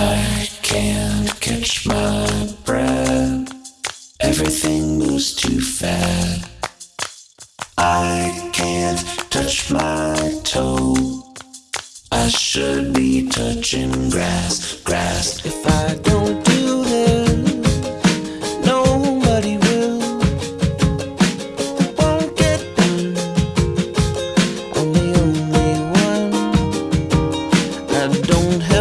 I can't catch my breath. Everything moves too fast. I can't touch my toe. I should be touching grass, grass. If I don't do this, nobody will. Won't get done. I'm the only one. I don't have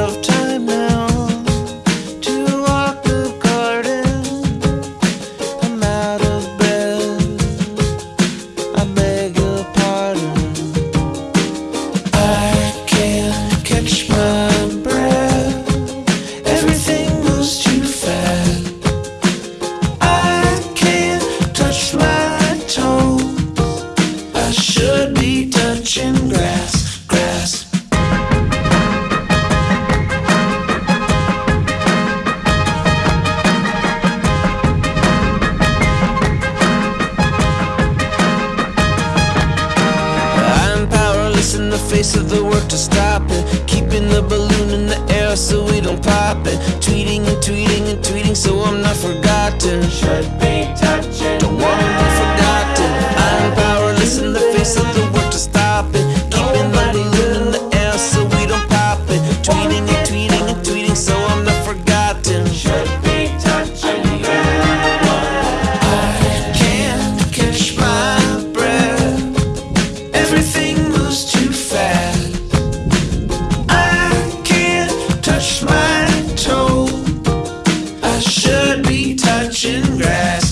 face of the work to stop it. Keeping the balloon in the air so we don't pop it. Tweeting and tweeting and tweeting so I'm not forgotten. Should be touching Don't wanna be forgotten. I'm powerless in the face of the work to stop it. Keeping the balloon in the air so we don't pop it. Tweeting be touching grass.